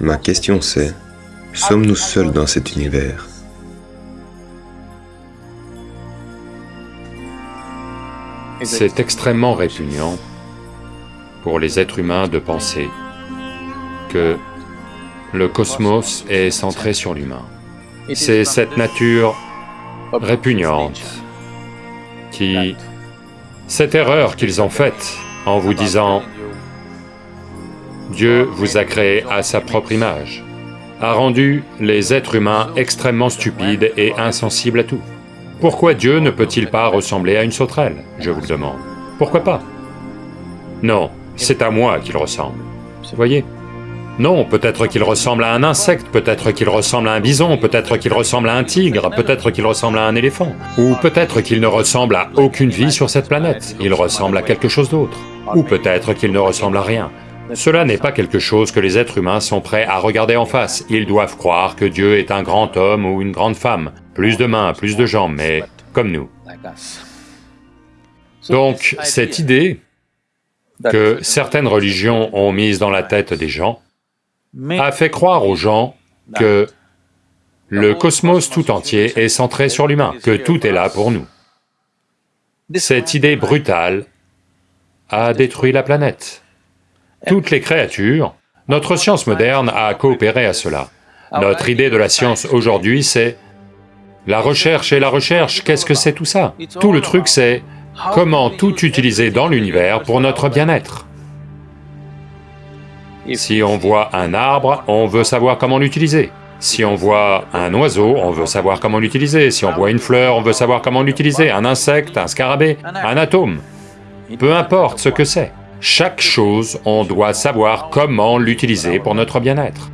Ma question c'est, sommes-nous seuls dans cet univers? C'est extrêmement répugnant pour les êtres humains de penser que le cosmos est centré sur l'humain. C'est cette nature répugnante qui... cette erreur qu'ils ont faite en vous disant Dieu vous a créé à sa propre image, a rendu les êtres humains extrêmement stupides et insensibles à tout. Pourquoi Dieu ne peut-il pas ressembler à une sauterelle, je vous le demande. Pourquoi pas? Non, c'est à moi qu'il ressemble, voyez. Non, peut-être qu'il ressemble à un insecte, peut-être qu'il ressemble à un bison, peut-être qu'il ressemble à un tigre, peut-être qu'il ressemble à un éléphant, ou peut-être qu'il ne ressemble à aucune vie sur cette planète, il ressemble à quelque chose d'autre, ou peut-être qu'il ne ressemble à rien. Cela n'est pas quelque chose que les êtres humains sont prêts à regarder en face, ils doivent croire que Dieu est un grand homme ou une grande femme, plus de mains, plus de jambes, mais comme nous. Donc, cette idée que certaines religions ont mise dans la tête des gens a fait croire aux gens que le cosmos tout entier est centré sur l'humain, que tout est là pour nous. Cette idée brutale a détruit la planète. Toutes les créatures, notre science moderne a coopéré à cela. Notre idée de la science aujourd'hui, c'est la recherche et la recherche, qu'est-ce que c'est tout ça? Tout le truc c'est comment tout utiliser dans l'univers pour notre bien-être. Si on voit un arbre, on veut savoir comment l'utiliser. Si on voit un oiseau, on veut savoir comment l'utiliser. Si on voit une fleur, on veut savoir comment l'utiliser. Un insecte, un scarabée, un atome. Peu importe ce que c'est. Chaque chose, on doit savoir comment l'utiliser pour notre bien-être.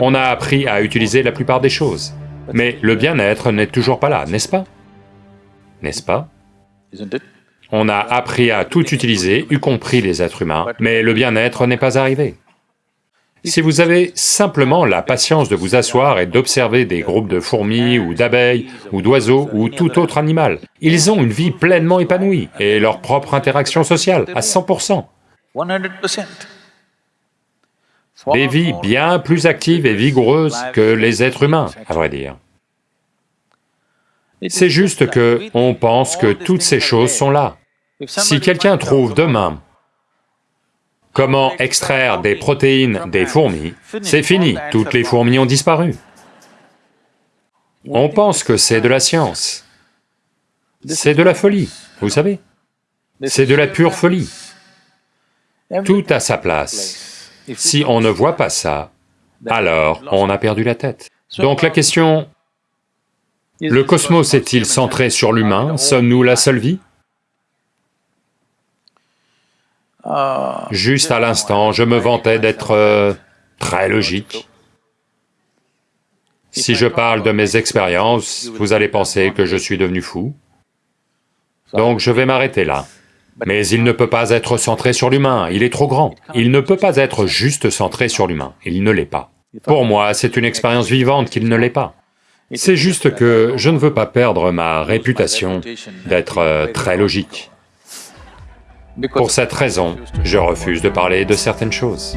On a appris à utiliser la plupart des choses. Mais le bien-être n'est toujours pas là, n'est-ce pas? N'est-ce pas? On a appris à tout utiliser, y compris les êtres humains, mais le bien-être n'est pas arrivé. Si vous avez simplement la patience de vous asseoir et d'observer des groupes de fourmis ou d'abeilles ou d'oiseaux ou tout autre animal, ils ont une vie pleinement épanouie et leur propre interaction sociale à 100%. Des vies bien plus actives et vigoureuses que les êtres humains, à vrai dire. C'est juste que on pense que toutes ces choses sont là. Si quelqu'un trouve demain Comment extraire des protéines des fourmis C'est fini, toutes les fourmis ont disparu. On pense que c'est de la science. C'est de la folie, vous savez. C'est de la pure folie. Tout a sa place. Si on ne voit pas ça, alors on a perdu la tête. Donc la question, le cosmos est-il centré sur l'humain? Sommes-nous la seule vie? Juste à l'instant, je me vantais d'être euh, très logique. Si je parle de mes expériences, vous allez penser que je suis devenu fou. Donc je vais m'arrêter là. Mais il ne peut pas être centré sur l'humain, il est trop grand. Il ne peut pas être juste centré sur l'humain, il ne l'est pas. Pour moi, c'est une expérience vivante qu'il ne l'est pas. C'est juste que je ne veux pas perdre ma réputation d'être euh, très logique. Pour cette raison, je refuse de parler de certaines choses.